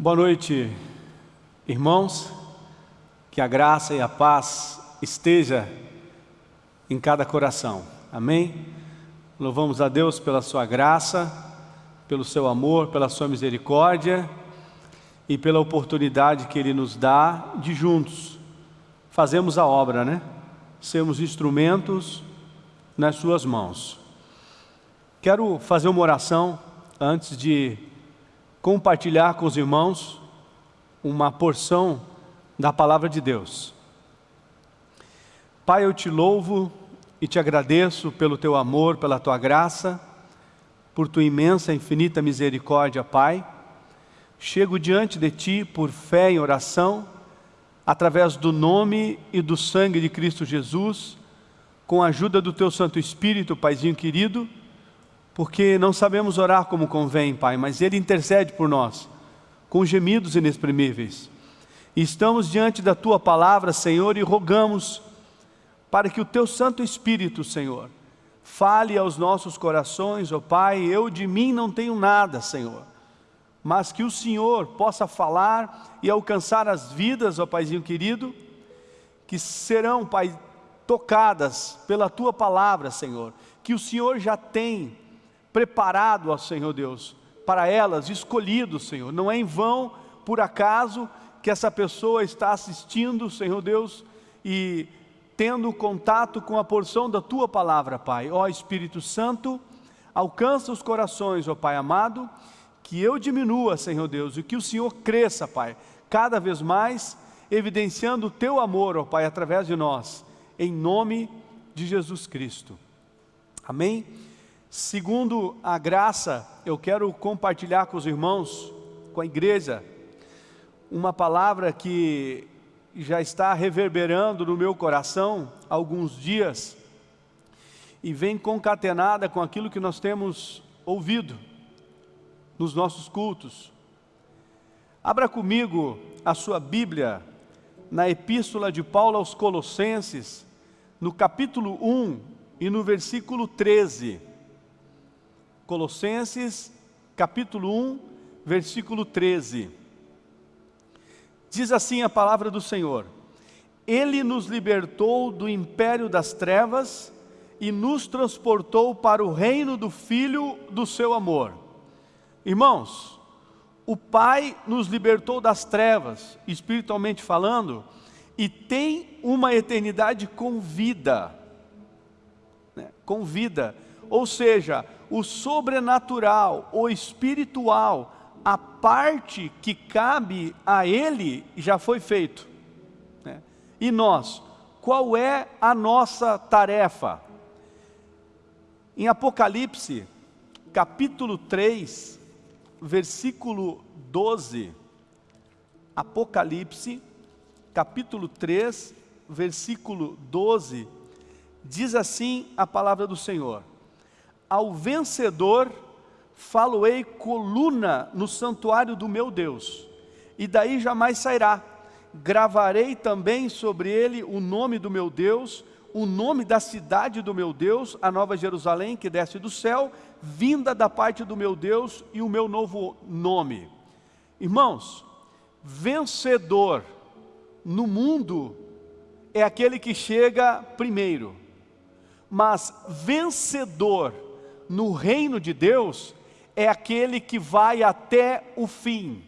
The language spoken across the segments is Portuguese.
Boa noite, irmãos. Que a graça e a paz esteja em cada coração. Amém? Louvamos a Deus pela sua graça, pelo seu amor, pela sua misericórdia e pela oportunidade que Ele nos dá de juntos fazemos a obra, né? Sermos instrumentos nas suas mãos. Quero fazer uma oração antes de compartilhar com os irmãos uma porção da palavra de Deus. Pai, eu te louvo e te agradeço pelo teu amor, pela tua graça, por tua imensa e infinita misericórdia, Pai. Chego diante de ti por fé em oração, através do nome e do sangue de Cristo Jesus, com a ajuda do teu Santo Espírito, Paizinho querido, porque não sabemos orar como convém, Pai, mas Ele intercede por nós, com gemidos inexprimíveis. Estamos diante da Tua palavra, Senhor, e rogamos para que o Teu Santo Espírito, Senhor, fale aos nossos corações, ó oh, Pai, eu de mim não tenho nada, Senhor, mas que o Senhor possa falar e alcançar as vidas, ó oh, Paizinho querido, que serão, Pai, tocadas pela Tua palavra, Senhor, que o Senhor já tem preparado, ó Senhor Deus, para elas, escolhido, Senhor, não é em vão, por acaso, que essa pessoa está assistindo, Senhor Deus, e tendo contato com a porção da Tua palavra, Pai. Ó Espírito Santo, alcança os corações, ó Pai amado, que eu diminua, Senhor Deus, e que o Senhor cresça, Pai, cada vez mais, evidenciando o Teu amor, ó Pai, através de nós, em nome de Jesus Cristo. Amém? Segundo a graça, eu quero compartilhar com os irmãos, com a igreja, uma palavra que já está reverberando no meu coração há alguns dias e vem concatenada com aquilo que nós temos ouvido nos nossos cultos. Abra comigo a sua Bíblia na Epístola de Paulo aos Colossenses, no capítulo 1 e no versículo 13. Colossenses, capítulo 1, versículo 13. Diz assim a palavra do Senhor: Ele nos libertou do império das trevas e nos transportou para o reino do Filho do seu amor. Irmãos, o Pai nos libertou das trevas, espiritualmente falando, e tem uma eternidade com vida. Né? Com vida. Ou seja, o sobrenatural, o espiritual, a parte que cabe a Ele já foi feito. Né? E nós, qual é a nossa tarefa? Em Apocalipse, capítulo 3, versículo 12, Apocalipse, capítulo 3, versículo 12, diz assim a palavra do Senhor: Ao vencedor faloei coluna no santuário do meu Deus, e daí jamais sairá. Gravarei também sobre ele o nome do meu Deus, o nome da cidade do meu Deus, a nova Jerusalém que desce do céu, vinda da parte do meu Deus e o meu novo nome. Irmãos, vencedor no mundo é aquele que chega primeiro, mas vencedor no reino de Deus é aquele que vai até o fim.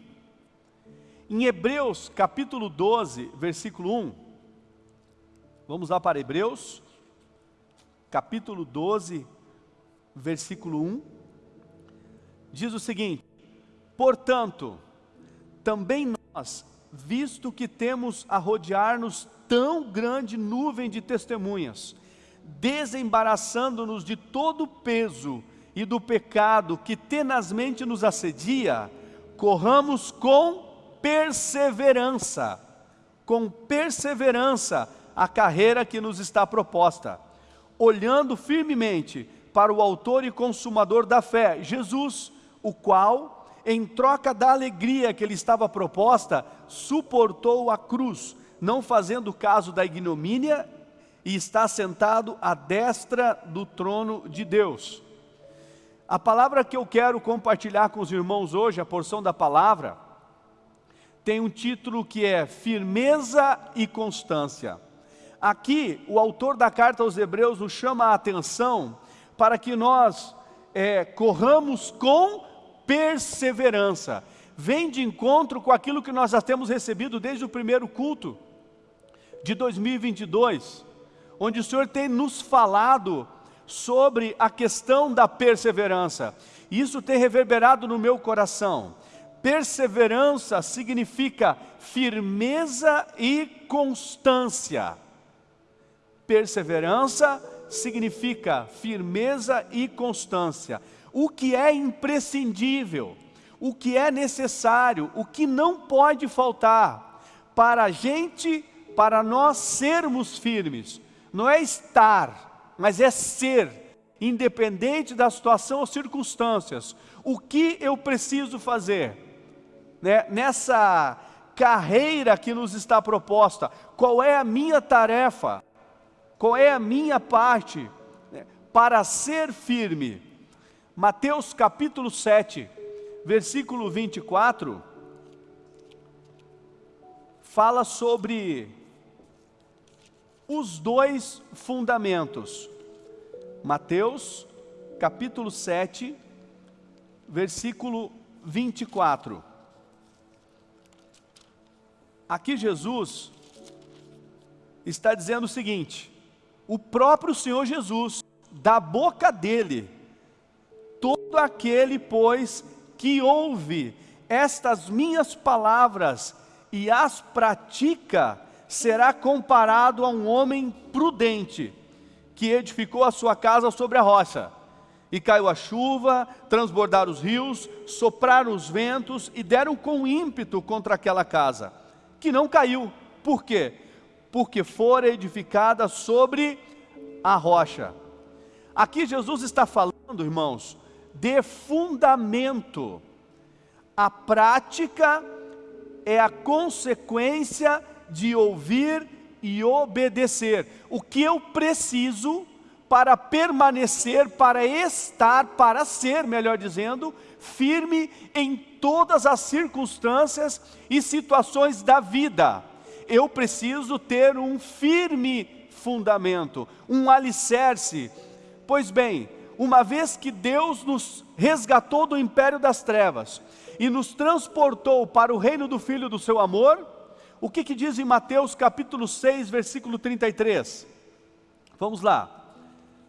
Em Hebreus capítulo 12, versículo 1, vamos lá para Hebreus, capítulo 12, versículo 1, diz o seguinte, Portanto, também nós, visto que temos a rodear-nos tão grande nuvem de testemunhas, desembaraçando-nos de todo o peso e do pecado que tenazmente nos assedia, corramos com perseverança, com perseverança a carreira que nos está proposta, olhando firmemente para o autor e consumador da fé, Jesus, o qual, em troca da alegria que lhe estava proposta, suportou a cruz, não fazendo caso da ignomínia, e está sentado à destra do trono de Deus. A palavra que eu quero compartilhar com os irmãos hoje, a porção da palavra, tem um título que é Firmeza e Constância. Aqui, o autor da carta aos Hebreus nos chama a atenção para que nós é, corramos com perseverança. Vem de encontro com aquilo que nós já temos recebido desde o primeiro culto de 2022, onde o Senhor tem nos falado sobre a questão da perseverança. Isso tem reverberado no meu coração. Perseverança significa firmeza e constância. Perseverança significa firmeza e constância. O que é imprescindível, o que é necessário, o que não pode faltar para a gente, para nós sermos firmes. Não é estar, mas é ser, independente da situação ou circunstâncias. O que eu preciso fazer? Né? Nessa carreira que nos está proposta, qual é a minha tarefa? Qual é a minha parte né, para ser firme? Mateus capítulo 7, versículo 24, fala sobre os dois fundamentos. Mateus capítulo 7, versículo 24. Aqui Jesus está dizendo o seguinte, o próprio Senhor Jesus, da boca dele, todo aquele, pois, que ouve estas minhas palavras e as pratica, será comparado a um homem prudente, que edificou a sua casa sobre a rocha. E caiu a chuva, transbordaram os rios, sopraram os ventos e deram com ímpeto contra aquela casa, que não caiu. Por quê? porque fora edificada sobre a rocha. Aqui Jesus está falando, irmãos, de fundamento. A prática é a consequência de ouvir e obedecer. O que eu preciso para permanecer, para estar, para ser, melhor dizendo, firme em todas as circunstâncias e situações da vida eu preciso ter um firme fundamento, um alicerce. Pois bem, uma vez que Deus nos resgatou do império das trevas e nos transportou para o reino do Filho do seu amor, o que, que diz em Mateus capítulo 6, versículo 33? Vamos lá.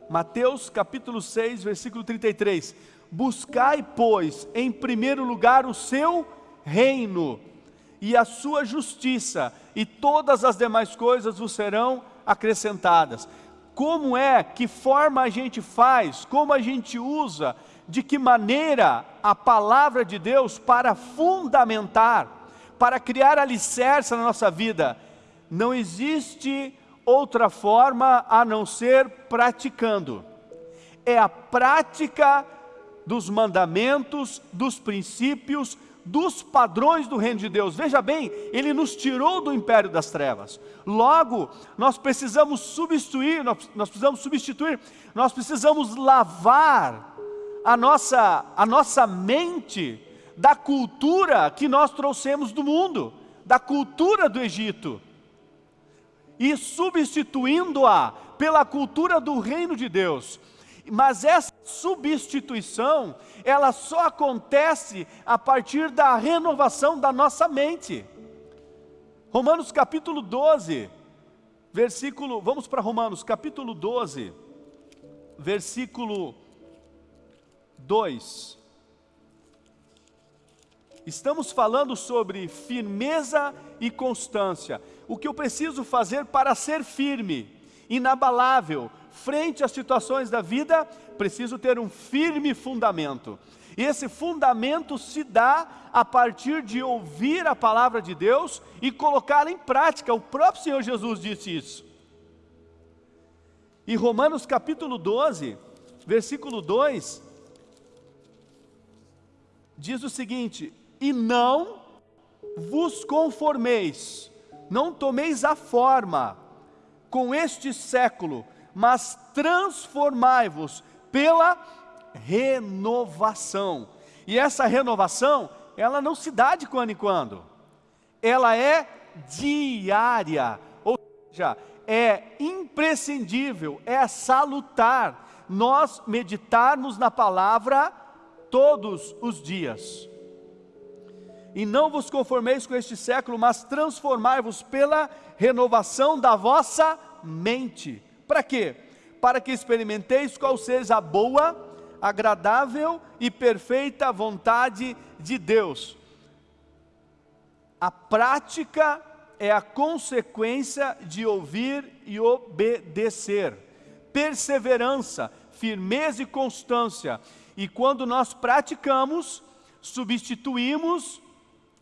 Mateus capítulo 6, versículo 33. Buscai, pois, em primeiro lugar o seu reino e a sua justiça, e todas as demais coisas vos serão acrescentadas. Como é, que forma a gente faz, como a gente usa, de que maneira a palavra de Deus para fundamentar, para criar alicerce na nossa vida. Não existe outra forma a não ser praticando. É a prática dos mandamentos, dos princípios, dos padrões do reino de Deus. Veja bem, Ele nos tirou do império das trevas. Logo, nós precisamos substituir, nós, nós precisamos substituir, nós precisamos lavar a nossa, a nossa mente da cultura que nós trouxemos do mundo, da cultura do Egito, e substituindo-a pela cultura do reino de Deus. Mas essa substituição, ela só acontece a partir da renovação da nossa mente. Romanos capítulo 12, versículo, vamos para Romanos capítulo 12, versículo 2. Estamos falando sobre firmeza e constância. O que eu preciso fazer para ser firme, inabalável, frente às situações da vida, preciso ter um firme fundamento. E esse fundamento se dá a partir de ouvir a palavra de Deus e colocá-la em prática. O próprio Senhor Jesus disse isso. Em Romanos capítulo 12, versículo 2, diz o seguinte: E não vos conformeis, não tomeis a forma com este século, mas transformai-vos pela renovação. E essa renovação, ela não se dá de quando em quando. ela é diária, ou seja, é imprescindível, é salutar nós meditarmos na palavra todos os dias. E não vos conformeis com este século, mas transformai-vos pela renovação da vossa mente. Para quê? Para que experimenteis qual seja a boa, agradável e perfeita vontade de Deus. A prática é a consequência de ouvir e obedecer. Perseverança, firmeza e constância. E quando nós praticamos, substituímos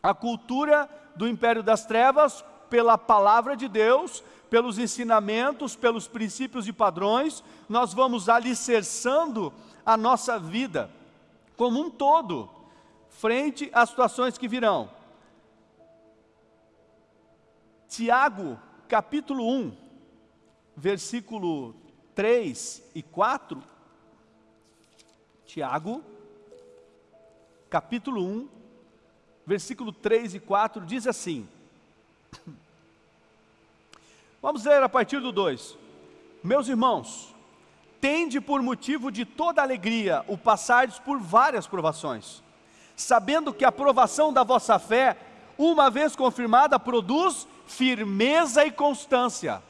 a cultura do império das trevas pela palavra de Deus, pelos ensinamentos, pelos princípios e padrões, nós vamos alicerçando a nossa vida como um todo, frente às situações que virão. Tiago, capítulo 1, versículo 3 e 4. Tiago, capítulo 1, versículo 3 e 4, diz assim. Vamos ler a partir do 2. Meus irmãos, tende por motivo de toda alegria o passardes por várias provações, sabendo que a provação da vossa fé, uma vez confirmada, produz firmeza e constância.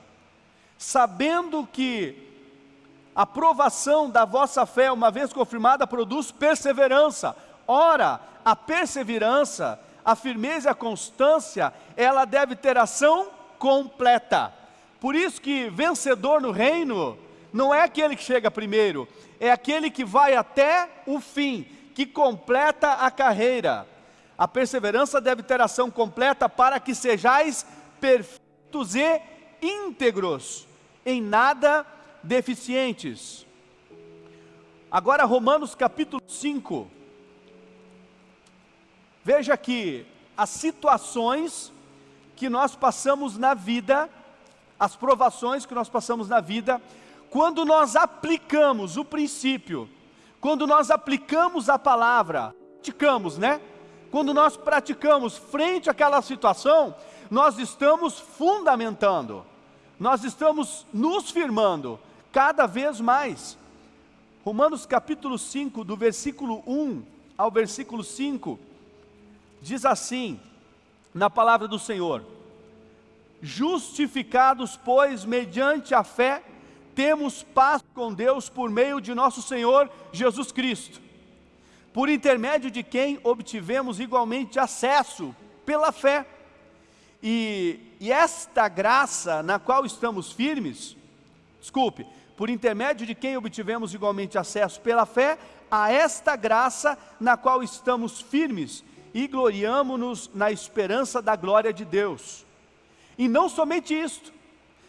Sabendo que a provação da vossa fé, uma vez confirmada, produz perseverança. Ora, a perseverança, a firmeza e a constância, ela deve ter ação completa. Por isso que vencedor no reino não é aquele que chega primeiro, é aquele que vai até o fim, que completa a carreira. A perseverança deve ter ação completa para que sejais perfeitos e íntegros, em nada deficientes. Agora Romanos capítulo 5. Veja que as situações que nós passamos na vida, as provações que nós passamos na vida, quando nós aplicamos o princípio, quando nós aplicamos a palavra, praticamos, né? Quando nós praticamos frente àquela situação, nós estamos fundamentando, nós estamos nos firmando cada vez mais. Romanos capítulo 5, do versículo 1 ao versículo 5, diz assim, na palavra do Senhor: Justificados, pois, mediante a fé, temos paz com Deus por meio de nosso Senhor Jesus Cristo, por intermédio de quem obtivemos igualmente acesso pela fé. E, e esta graça na qual estamos firmes, desculpe, por intermédio de quem obtivemos igualmente acesso pela fé a esta graça na qual estamos firmes e gloriamo-nos na esperança da glória de Deus. E não somente isto,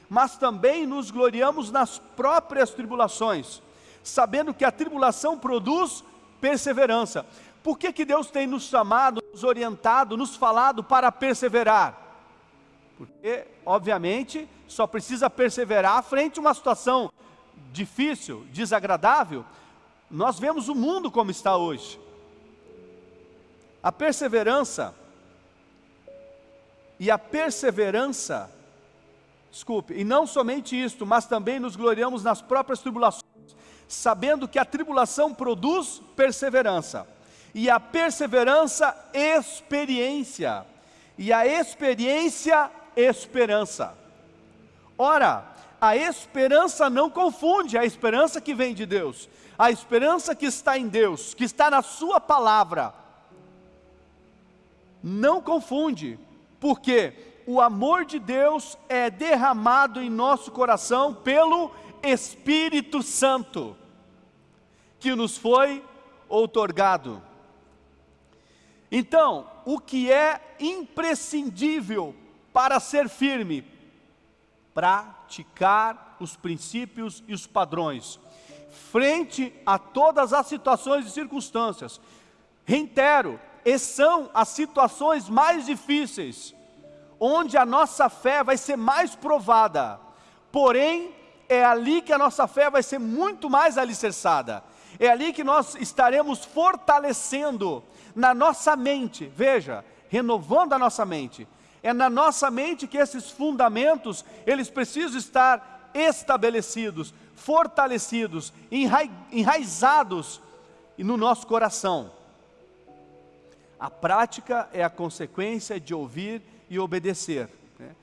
mas também nos gloriamos nas próprias tribulações, sabendo que a tribulação produz perseverança. Por que, que Deus tem nos chamado, nos orientado, nos falado para perseverar? Porque, obviamente, só precisa perseverar frente a uma situação difícil, desagradável, nós vemos o mundo como está hoje. A perseverança e a perseverança, desculpe, e não somente isto, mas também nos gloriamos nas próprias tribulações, sabendo que a tribulação produz perseverança, e a perseverança, experiência, e a experiência, esperança. Ora, a esperança não confunde, a esperança que vem de Deus, a esperança que está em Deus, que está na Sua palavra, não confunde, porque o amor de Deus é derramado em nosso coração pelo Espírito Santo, que nos foi outorgado. Então, o que é imprescindível para ser firme, praticar os princípios e os padrões, frente a todas as situações e circunstâncias. Reitero, e são as situações mais difíceis, onde a nossa fé vai ser mais provada, porém, é ali que a nossa fé vai ser muito mais alicerçada, é ali que nós estaremos fortalecendo na nossa mente, veja, renovando a nossa mente, É na nossa mente que esses fundamentos, eles precisam estar estabelecidos, fortalecidos, enraizados no nosso coração. A prática é a consequência de ouvir e obedecer. Né?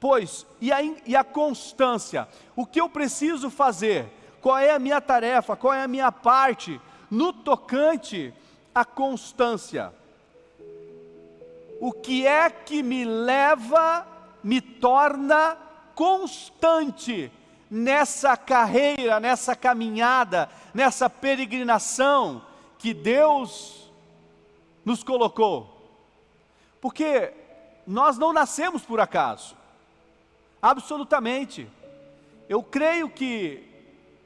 Pois, e a, e a constância? O que eu preciso fazer? Qual é a minha tarefa? Qual é a minha parte no tocante à constância? O que é que me leva, me torna constante nessa carreira, nessa caminhada, nessa peregrinação que Deus nos colocou. Porque nós não nascemos por acaso. Absolutamente. Eu creio que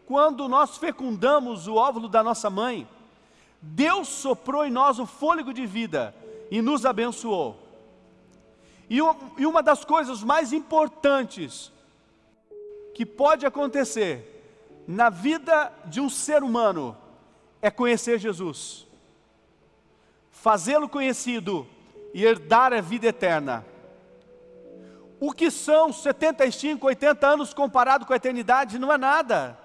quando nós fecundamos o óvulo da nossa mãe, Deus soprou em nós o fôlego de vida e nos abençoou. E, uma das coisas mais importantes que pode acontecer na vida de um ser humano é conhecer Jesus fazê-lo conhecido e herdar a vida eterna. O que são 75, 80 anos comparado com a eternidade não é nada.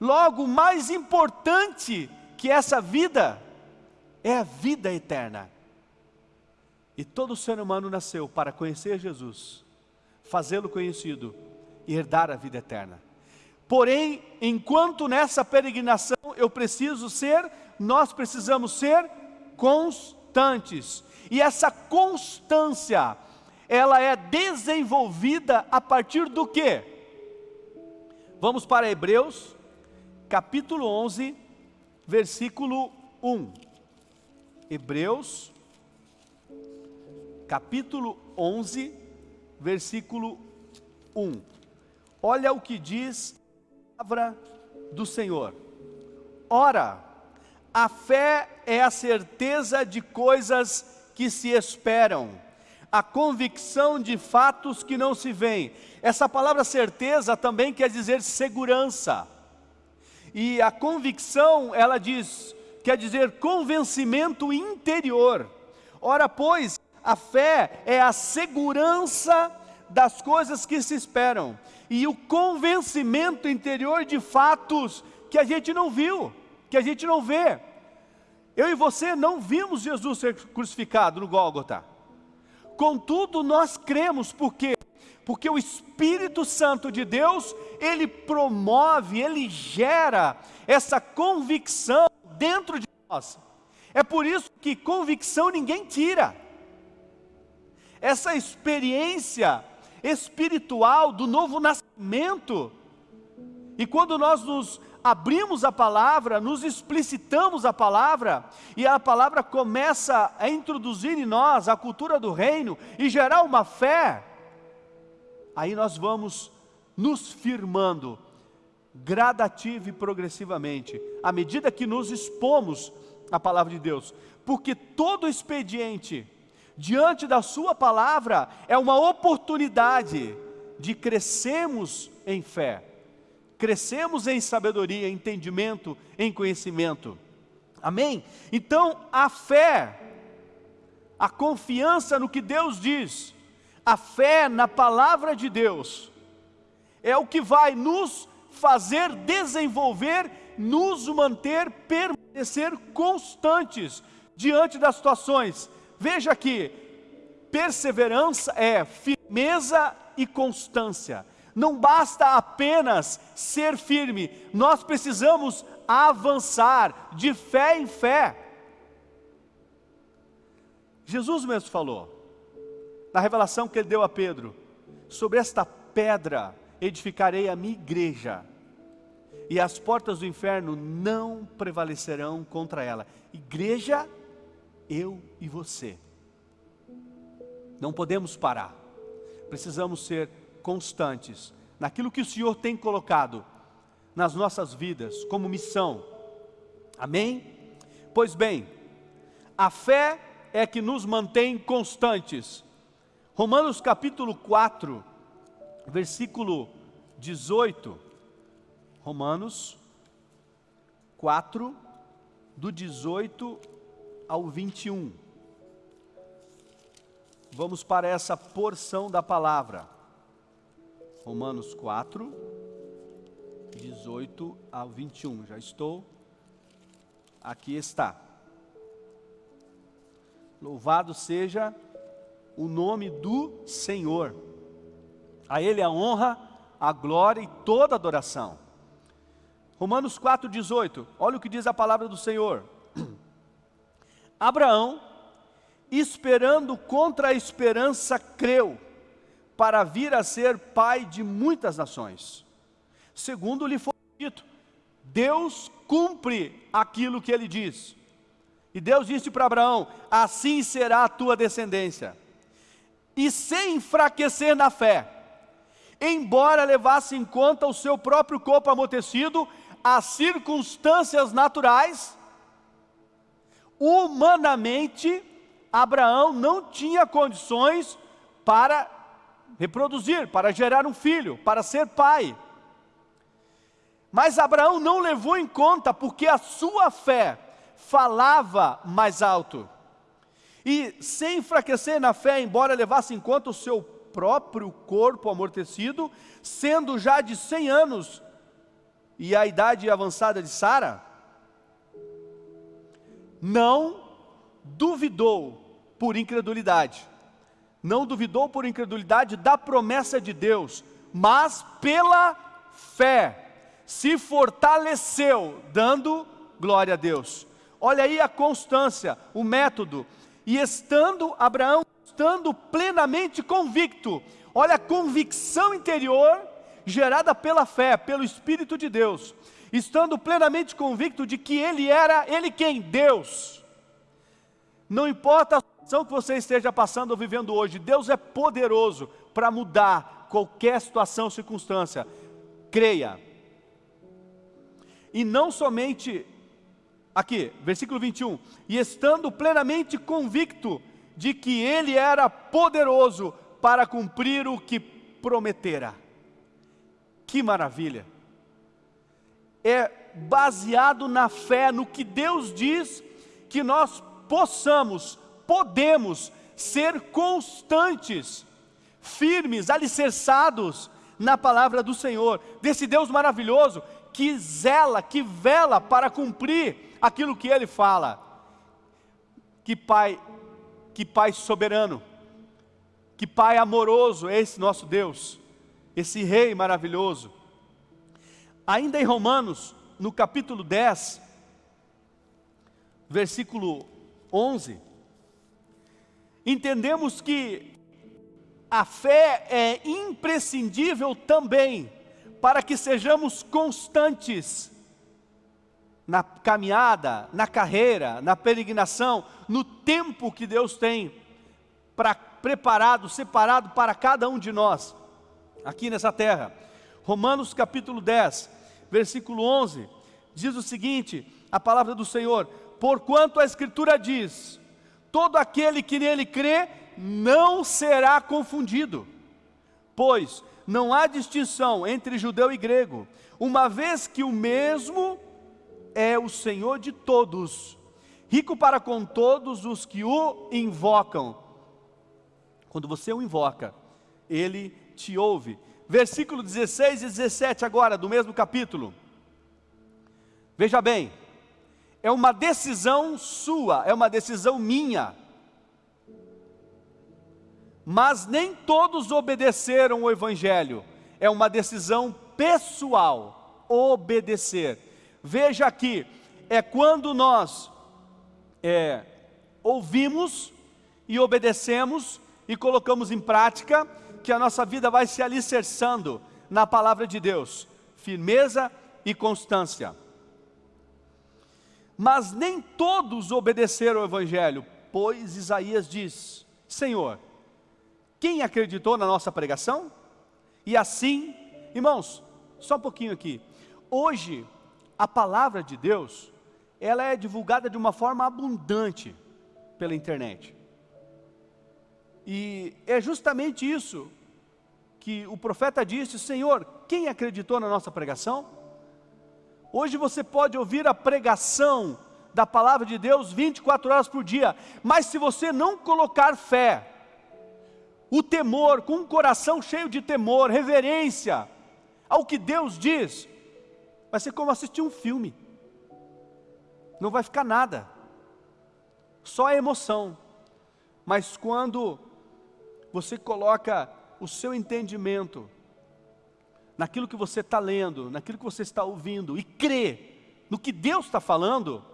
Logo, mais importante que essa vida é a vida eterna. E todo ser humano nasceu para conhecer Jesus, fazê-lo conhecido e herdar a vida eterna. Porém, enquanto nessa peregrinação eu preciso ser, nós precisamos ser constantes. E essa constância, ela é desenvolvida a partir do que? Vamos para Hebreus, capítulo 11, versículo 1. Hebreus, capítulo 11, versículo 1. Olha o que diz a palavra do Senhor. Ora, a fé é a certeza de coisas que se esperam, a convicção de fatos que não se veem. Essa palavra certeza também quer dizer segurança. E a convicção, ela diz, quer dizer convencimento interior. Ora, pois, a fé é a segurança das coisas que se esperam e o convencimento interior de fatos que a gente não viu que a gente não vê. Eu e você não vimos Jesus ser crucificado no Gólgota. Contudo, nós cremos, por quê? Porque o Espírito Santo de Deus, ele promove, ele gera essa convicção dentro de nós. É por isso que convicção ninguém tira. Essa experiência espiritual do novo nascimento, e quando nós nos abrimos a palavra, nos explicitamos a palavra, e a palavra começa a introduzir em nós a cultura do reino e gerar uma fé, aí nós vamos nos firmando gradativo e progressivamente, à medida que nos expomos à palavra de Deus, porque todo expediente diante da sua palavra é uma oportunidade de crescermos em fé crescemos em sabedoria, entendimento, em conhecimento. Amém? Então, a fé, a confiança no que Deus diz, a fé na palavra de Deus, é o que vai nos fazer desenvolver, nos manter, permanecer constantes diante das situações. Veja aqui, perseverança é firmeza e constância. Não basta apenas ser firme, nós precisamos avançar de fé em fé. Jesus mesmo falou, na revelação que ele deu a Pedro, sobre esta pedra edificarei a minha igreja, e as portas do inferno não prevalecerão contra ela. Igreja, eu e você. Não podemos parar, precisamos ser constantes naquilo que o Senhor tem colocado nas nossas vidas como missão. Amém? Pois bem, a fé é que nos mantém constantes. Romanos capítulo 4, versículo 18. Romanos 4, do 18 ao 21. vamos para essa porção da palavra. Romanos 4, 18 ao 21. Já estou. Aqui está. Louvado seja o nome do Senhor. A Ele a honra, a glória e toda adoração. Romanos 4,18, olha o que diz a palavra do Senhor. Abraão, esperando contra a esperança, creu, para vir a ser pai de muitas nações. Segundo lhe foi dito, Deus cumpre aquilo que ele diz. E Deus disse para Abraão: Assim será a tua descendência. E sem enfraquecer na fé, embora levasse em conta o seu próprio corpo amortecido, as circunstâncias naturais, humanamente, Abraão não tinha condições para reproduzir, para gerar um filho, para ser pai. Mas Abraão não levou em conta, porque a sua fé falava mais alto. E sem enfraquecer na fé, embora levasse em conta o seu próprio corpo amortecido, sendo já de 100 anos, e a idade avançada de Sara, não duvidou por incredulidade, não duvidou por incredulidade da promessa de Deus, mas pela fé se fortaleceu, dando glória a Deus. Olha aí a constância, o método. E estando Abraão, estando plenamente convicto, olha a convicção interior gerada pela fé, pelo Espírito de Deus, estando plenamente convicto de que Ele era, Ele quem? Deus. Não importa a situação que você esteja passando ou vivendo hoje, Deus é poderoso para mudar qualquer situação, circunstância. Creia. E não somente, aqui, versículo 21, e estando plenamente convicto de que Ele era poderoso para cumprir o que prometera. Que maravilha! É baseado na fé, no que Deus diz, que nós possamos, podemos ser constantes, firmes, alicerçados na palavra do Senhor, desse Deus maravilhoso que zela, que vela para cumprir aquilo que Ele fala. Que Pai, que Pai soberano, que Pai amoroso é esse nosso Deus esse rei maravilhoso. Ainda em Romanos, no capítulo 10, versículo 11, entendemos que a fé é imprescindível também para que sejamos constantes na caminhada, na carreira, na peregrinação, no tempo que Deus tem para preparado, separado para cada um de nós aqui nessa terra. Romanos capítulo 10, versículo 11, diz o seguinte, a palavra do Senhor, porquanto a escritura diz, todo aquele que nele crê, não será confundido, pois não há distinção entre judeu e grego, uma vez que o mesmo é o Senhor de todos, rico para com todos os que o invocam. Quando você o invoca, ele te ouve. Versículo 16 e 17 agora, do mesmo capítulo. Veja bem, é uma decisão sua, é uma decisão minha. Mas nem todos obedeceram o Evangelho, é uma decisão pessoal, obedecer. Veja aqui, é quando nós é, ouvimos e obedecemos e colocamos em prática, que a nossa vida vai se alicerçando na palavra de Deus, firmeza e constância. Mas nem todos obedeceram ao Evangelho, pois Isaías diz: Senhor, quem acreditou na nossa pregação? E assim, irmãos, só um pouquinho aqui. Hoje, a palavra de Deus, ela é divulgada de uma forma abundante pela internet. E é justamente isso que o profeta disse: Senhor, quem acreditou na nossa pregação? Hoje você pode ouvir a pregação da palavra de Deus 24 horas por dia, mas se você não colocar fé, o temor, com um coração cheio de temor, reverência ao que Deus diz, vai ser como assistir um filme. Não vai ficar nada, só a emoção. Mas quando você coloca o seu entendimento naquilo que você está lendo, naquilo que você está ouvindo, e crê no que Deus está falando,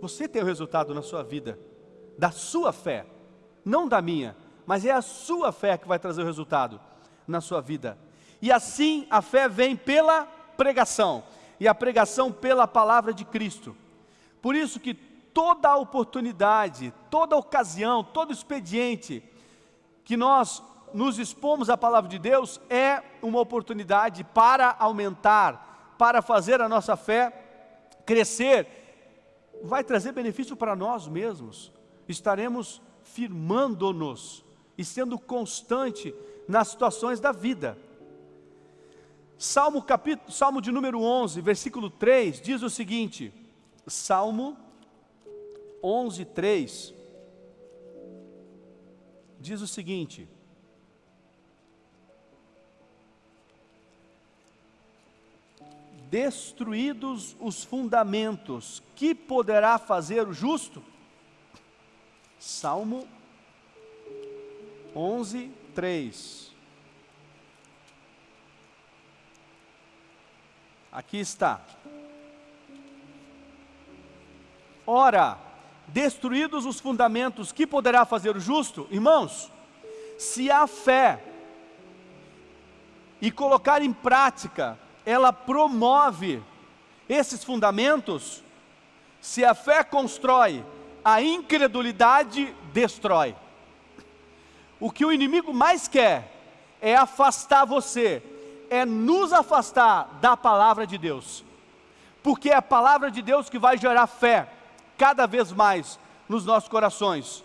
você tem o resultado na sua vida, da sua fé, não da minha, mas é a sua fé que vai trazer o resultado na sua vida. E assim a fé vem pela pregação, e a pregação pela palavra de Cristo. Por isso que toda oportunidade, toda ocasião, todo expediente que nós nos expomos à palavra de Deus é uma oportunidade para aumentar, para fazer a nossa fé crescer, vai trazer benefício para nós mesmos. Estaremos firmando-nos e sendo constante nas situações da vida. Salmo, capítulo, Salmo de número 11, versículo 3, diz o seguinte, Salmo 11, 3, diz o seguinte, destruídos os fundamentos, que poderá fazer o justo? Salmo 11, 3. Aqui está. Ora, destruídos os fundamentos, que poderá fazer o justo? Irmãos, se há fé e colocar em prática ela promove esses fundamentos, se a fé constrói, a incredulidade destrói. O que o inimigo mais quer é afastar você, é nos afastar da palavra de Deus, porque é a palavra de Deus que vai gerar fé cada vez mais nos nossos corações.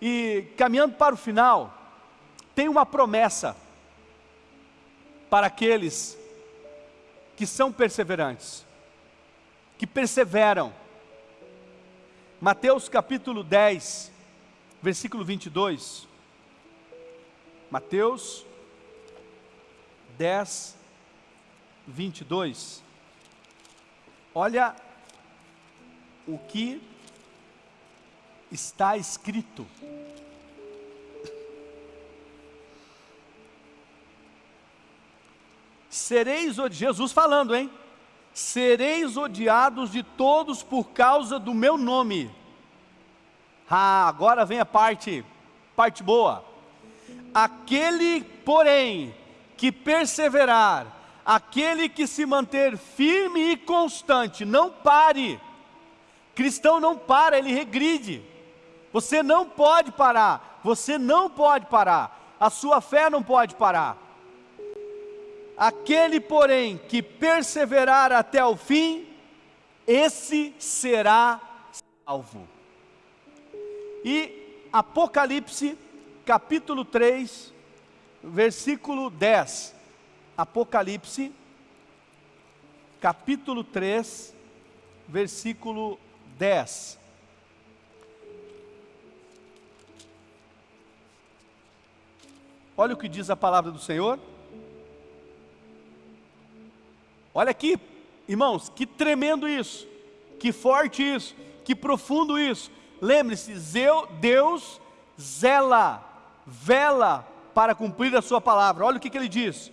E caminhando para o final, tem uma promessa para aqueles que são perseverantes, que perseveram. Mateus capítulo 10, versículo 22. Mateus 10, 22. Olha o que está escrito. Sereis, Jesus falando, hein? Sereis odiados de todos por causa do meu nome. Ah, agora vem a parte, parte boa. Aquele, porém, que perseverar, aquele que se manter firme e constante, não pare. Cristão não para, ele regride. Você não pode parar, você não pode parar, a sua fé não pode parar. Aquele, porém, que perseverar até o fim, esse será salvo. E Apocalipse, capítulo 3, versículo 10. Apocalipse, capítulo 3, versículo 10. Olha o que diz a palavra do Senhor. Olha aqui, irmãos, que tremendo isso, que forte isso, que profundo isso. Lembre-se, Deus zela, vela para cumprir a sua palavra. Olha o que, que ele diz: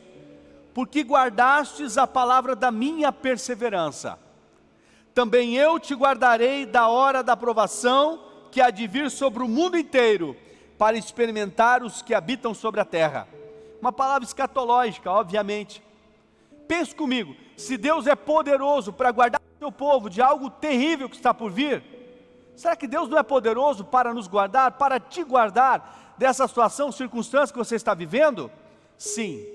Porque guardastes a palavra da minha perseverança, também eu te guardarei da hora da aprovação que há de vir sobre o mundo inteiro, para experimentar os que habitam sobre a terra. Uma palavra escatológica, obviamente. Pense comigo, se Deus é poderoso para guardar o seu povo de algo terrível que está por vir, será que Deus não é poderoso para nos guardar, para te guardar dessa situação, circunstância que você está vivendo? Sim,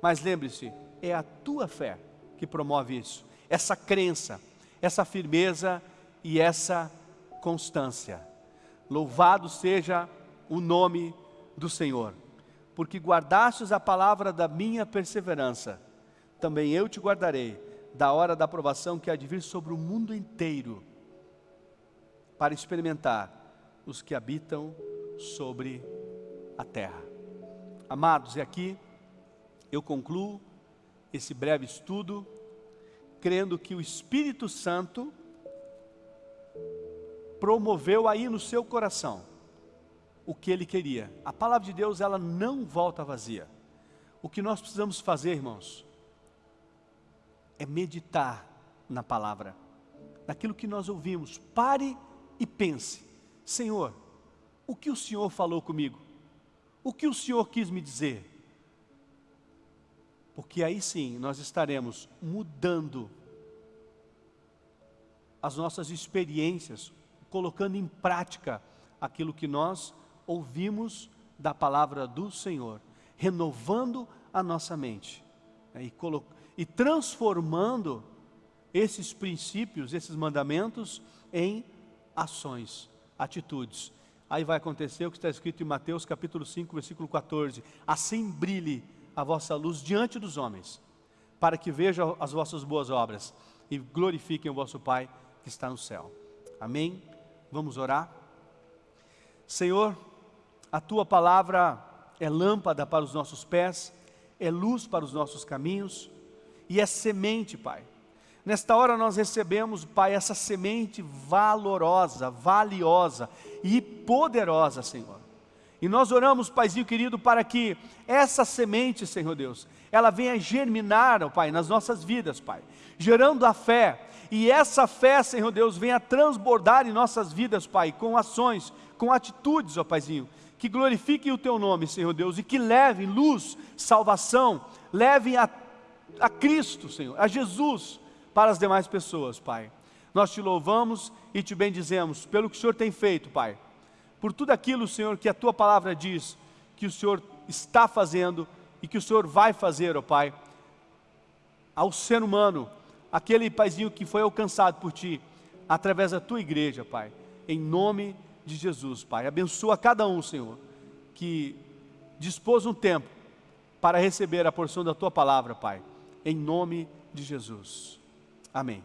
mas lembre-se, é a tua fé que promove isso, essa crença, essa firmeza e essa constância. Louvado seja o nome do Senhor, porque guardastes a palavra da minha perseverança também eu te guardarei da hora da aprovação que há de vir sobre o mundo inteiro, para experimentar os que habitam sobre a terra. Amados, e aqui eu concluo esse breve estudo, crendo que o Espírito Santo promoveu aí no seu coração o que ele queria. A palavra de Deus, ela não volta vazia. O que nós precisamos fazer, irmãos, é meditar na palavra, naquilo que nós ouvimos. Pare e pense: Senhor, o que o Senhor falou comigo? O que o Senhor quis me dizer? Porque aí sim nós estaremos mudando as nossas experiências, colocando em prática aquilo que nós ouvimos da palavra do Senhor, renovando a nossa mente né, e, e transformando esses princípios, esses mandamentos em ações, atitudes. Aí vai acontecer o que está escrito em Mateus capítulo 5, versículo 14. Assim brilhe a vossa luz diante dos homens, para que vejam as vossas boas obras e glorifiquem o vosso Pai que está no céu. Amém? Vamos orar? Senhor, a Tua palavra é lâmpada para os nossos pés, é luz para os nossos caminhos e é semente, Pai. Nesta hora nós recebemos, Pai, essa semente valorosa, valiosa e poderosa, Senhor. E nós oramos, Paizinho querido, para que essa semente, Senhor Deus, ela venha germinar, ó Pai, nas nossas vidas, Pai, gerando a fé. E essa fé, Senhor Deus, venha transbordar em nossas vidas, Pai, com ações, com atitudes, ó Paizinho, que glorifiquem o Teu nome, Senhor Deus, e que levem luz, salvação, levem a, a Cristo, Senhor, a Jesus, para as demais pessoas, Pai. Nós te louvamos e te bendizemos pelo que o Senhor tem feito, Pai. Por tudo aquilo, Senhor, que a tua palavra diz, que o Senhor está fazendo e que o Senhor vai fazer, ó Pai, ao ser humano, aquele paizinho que foi alcançado por ti, através da tua igreja, Pai, em nome de Jesus, Pai. Abençoa cada um, Senhor, que dispôs um tempo para receber a porção da tua palavra, Pai, em nome de Jesus. Amém.